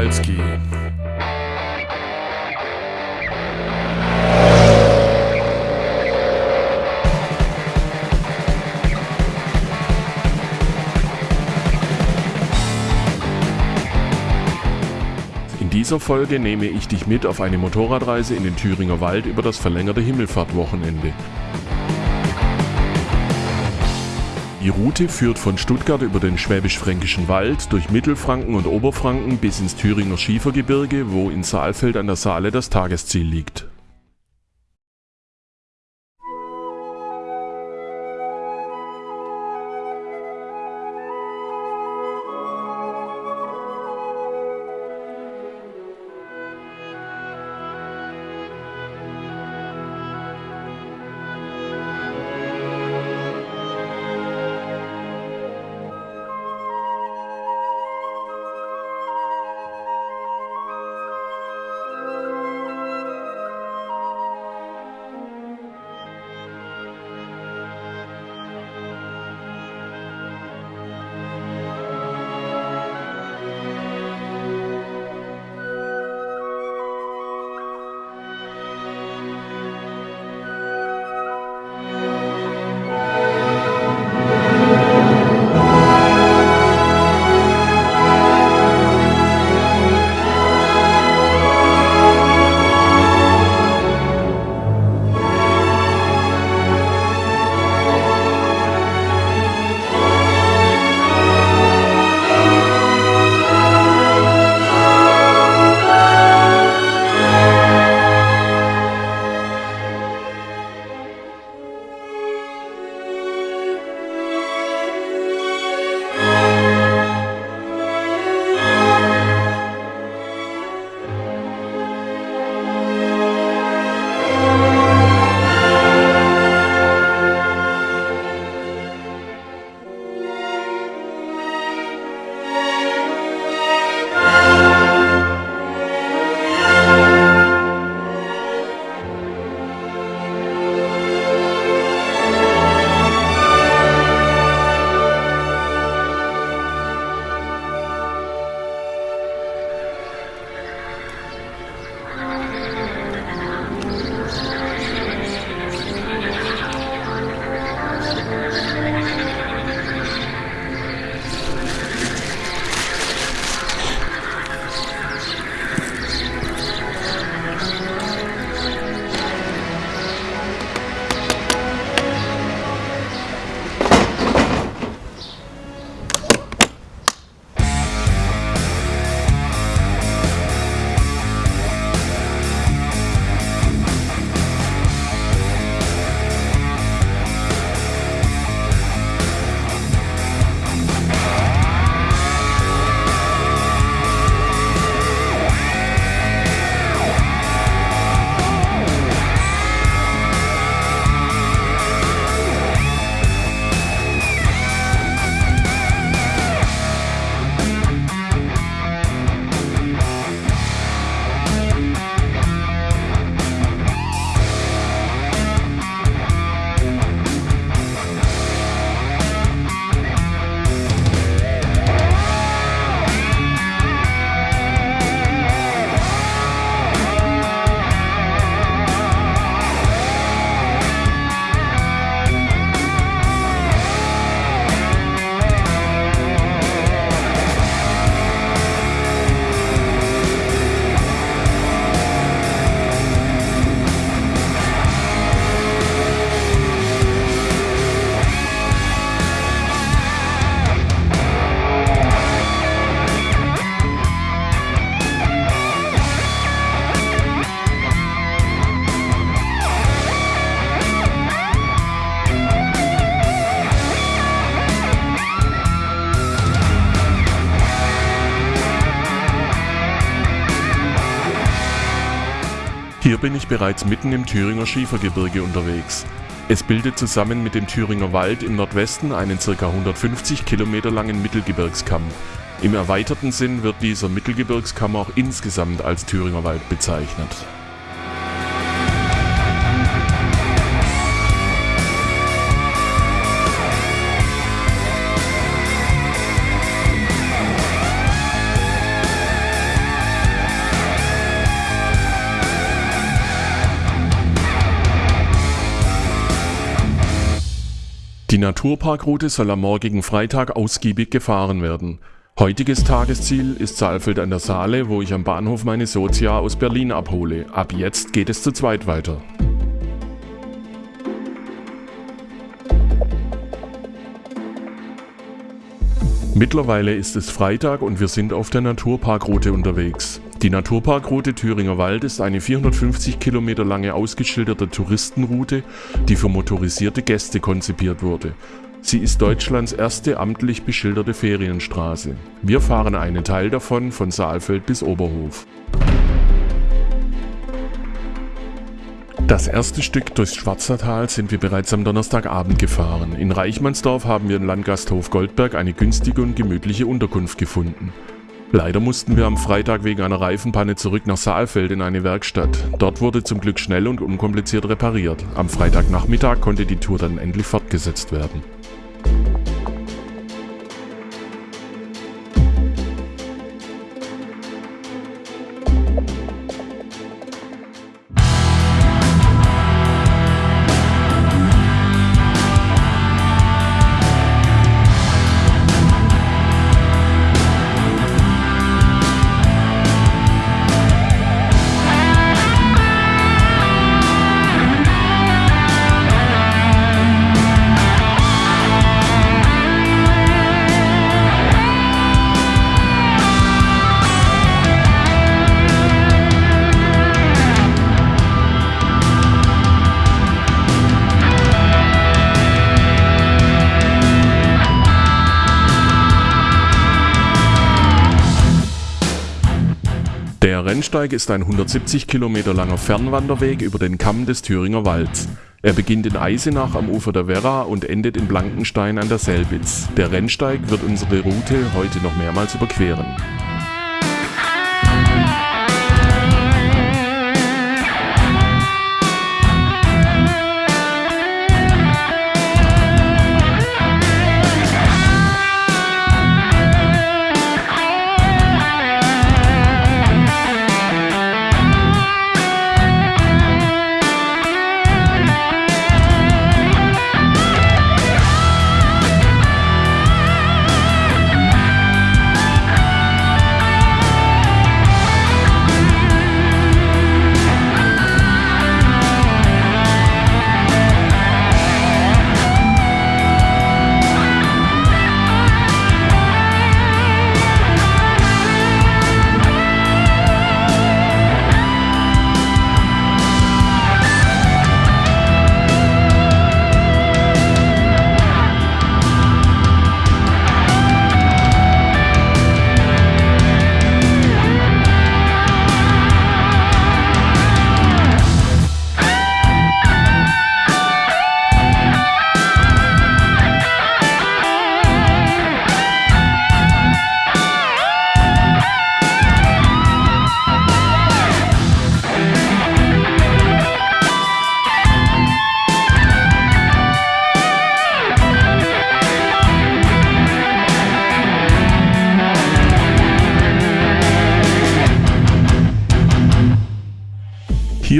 Kowalski. In dieser Folge nehme ich dich mit auf eine Motorradreise in den Thüringer Wald über das verlängerte Himmelfahrtwochenende. Die Route führt von Stuttgart über den Schwäbisch-Fränkischen Wald, durch Mittelfranken und Oberfranken bis ins Thüringer Schiefergebirge, wo in Saalfeld an der Saale das Tagesziel liegt. Hier bin ich bereits mitten im Thüringer Schiefergebirge unterwegs. Es bildet zusammen mit dem Thüringer Wald im Nordwesten einen ca. 150 Kilometer langen Mittelgebirgskamm. Im erweiterten Sinn wird dieser Mittelgebirgskamm auch insgesamt als Thüringer Wald bezeichnet. Die Naturparkroute soll am morgigen Freitag ausgiebig gefahren werden. Heutiges Tagesziel ist Saalfeld an der Saale, wo ich am Bahnhof meine Sozia aus Berlin abhole. Ab jetzt geht es zu zweit weiter. Mittlerweile ist es Freitag und wir sind auf der Naturparkroute unterwegs. Die Naturparkroute Thüringer Wald ist eine 450 Kilometer lange ausgeschilderte Touristenroute, die für motorisierte Gäste konzipiert wurde. Sie ist Deutschlands erste amtlich beschilderte Ferienstraße. Wir fahren einen Teil davon von Saalfeld bis Oberhof. Das erste Stück durchs Schwarzertal sind wir bereits am Donnerstagabend gefahren. In Reichmannsdorf haben wir im Landgasthof Goldberg eine günstige und gemütliche Unterkunft gefunden. Leider mussten wir am Freitag wegen einer Reifenpanne zurück nach Saalfeld in eine Werkstatt. Dort wurde zum Glück schnell und unkompliziert repariert. Am Freitagnachmittag konnte die Tour dann endlich fortgesetzt werden. Rennsteig ist ein 170 Kilometer langer Fernwanderweg über den Kamm des Thüringer Walds. Er beginnt in Eisenach am Ufer der Werra und endet in Blankenstein an der Selbitz. Der Rennsteig wird unsere Route heute noch mehrmals überqueren.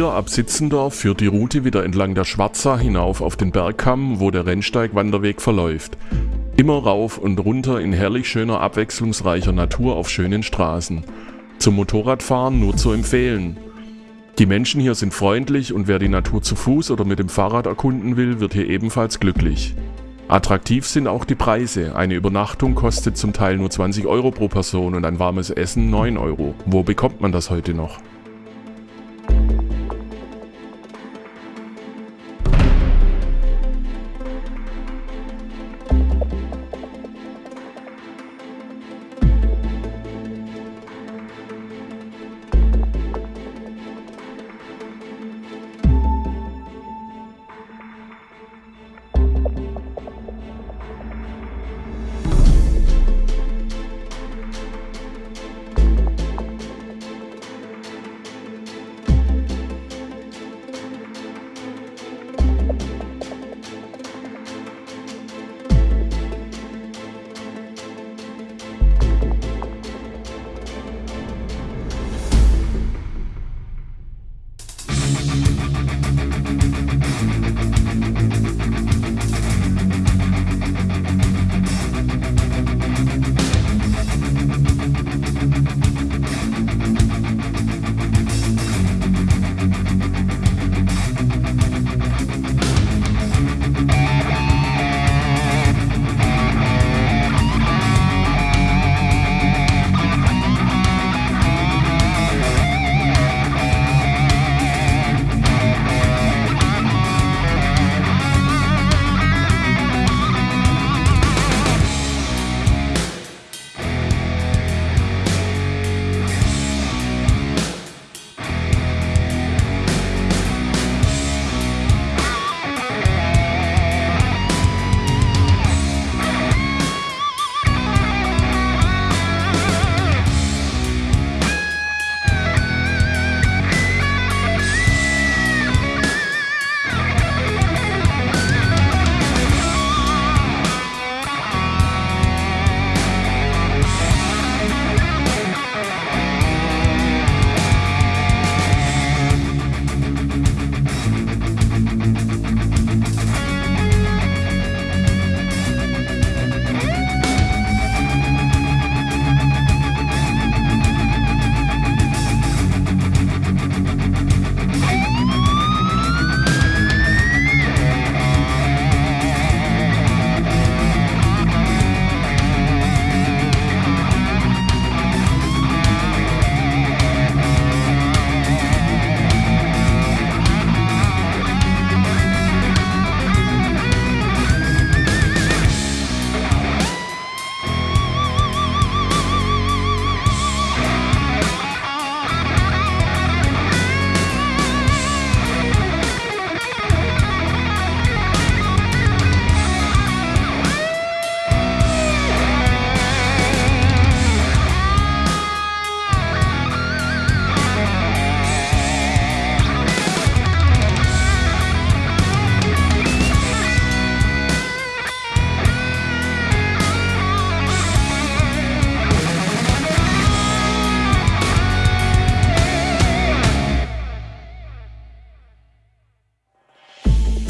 Hier ab Sitzendorf führt die Route wieder entlang der Schwarza hinauf auf den Bergkamm, wo der Rennsteig-Wanderweg verläuft. Immer rauf und runter in herrlich schöner, abwechslungsreicher Natur auf schönen Straßen. Zum Motorradfahren nur zu empfehlen. Die Menschen hier sind freundlich und wer die Natur zu Fuß oder mit dem Fahrrad erkunden will, wird hier ebenfalls glücklich. Attraktiv sind auch die Preise. Eine Übernachtung kostet zum Teil nur 20 Euro pro Person und ein warmes Essen 9 Euro. Wo bekommt man das heute noch?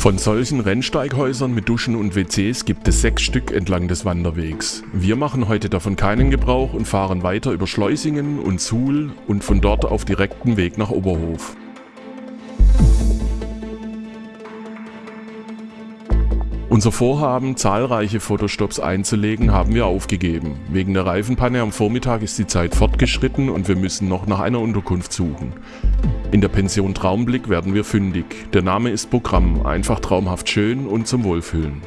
Von solchen Rennsteighäusern mit Duschen und WCs gibt es sechs Stück entlang des Wanderwegs. Wir machen heute davon keinen Gebrauch und fahren weiter über Schleusingen und Suhl und von dort auf direkten Weg nach Oberhof. Unser Vorhaben, zahlreiche Fotostops einzulegen, haben wir aufgegeben. Wegen der Reifenpanne am Vormittag ist die Zeit fortgeschritten und wir müssen noch nach einer Unterkunft suchen. In der Pension Traumblick werden wir fündig. Der Name ist Programm, einfach traumhaft schön und zum Wohlfühlen.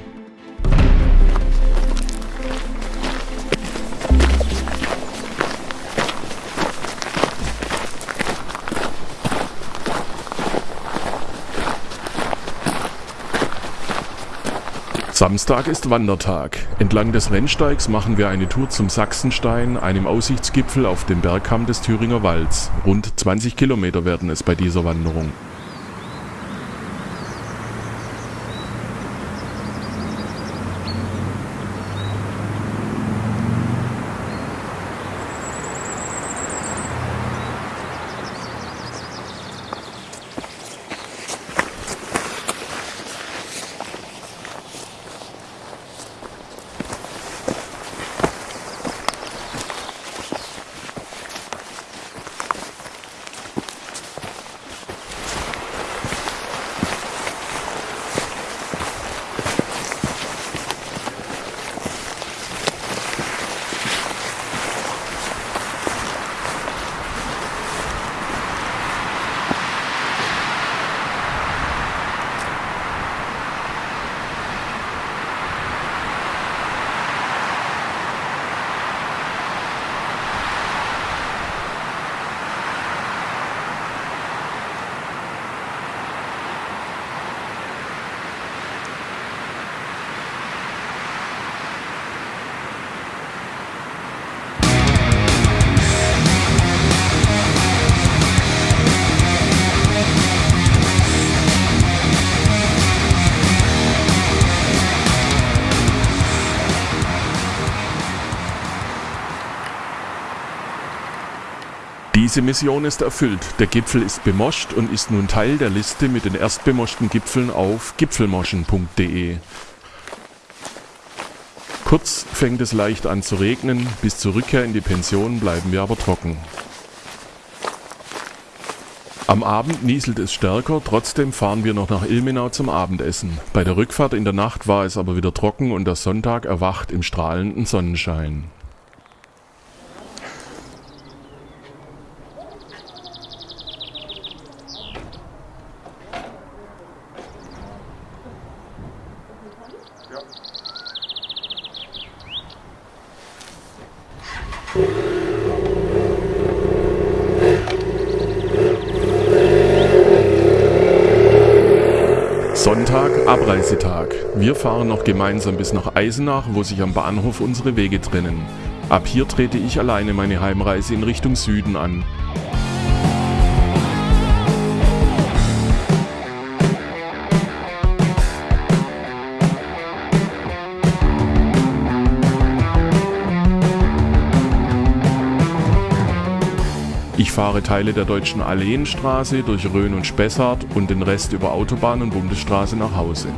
Samstag ist Wandertag. Entlang des Rennsteigs machen wir eine Tour zum Sachsenstein, einem Aussichtsgipfel auf dem Bergkamm des Thüringer Walds. Rund 20 Kilometer werden es bei dieser Wanderung. Diese Mission ist erfüllt. Der Gipfel ist bemoscht und ist nun Teil der Liste mit den erstbemoschten Gipfeln auf gipfelmoschen.de. Kurz fängt es leicht an zu regnen, bis zur Rückkehr in die Pension bleiben wir aber trocken. Am Abend nieselt es stärker, trotzdem fahren wir noch nach Ilmenau zum Abendessen. Bei der Rückfahrt in der Nacht war es aber wieder trocken und der Sonntag erwacht im strahlenden Sonnenschein. Sonntag, Abreisetag. Wir fahren noch gemeinsam bis nach Eisenach, wo sich am Bahnhof unsere Wege trennen. Ab hier trete ich alleine meine Heimreise in Richtung Süden an. Ich fahre Teile der deutschen Alleenstraße durch Rhön und Spessart und den Rest über Autobahn und Bundesstraße nach Hause.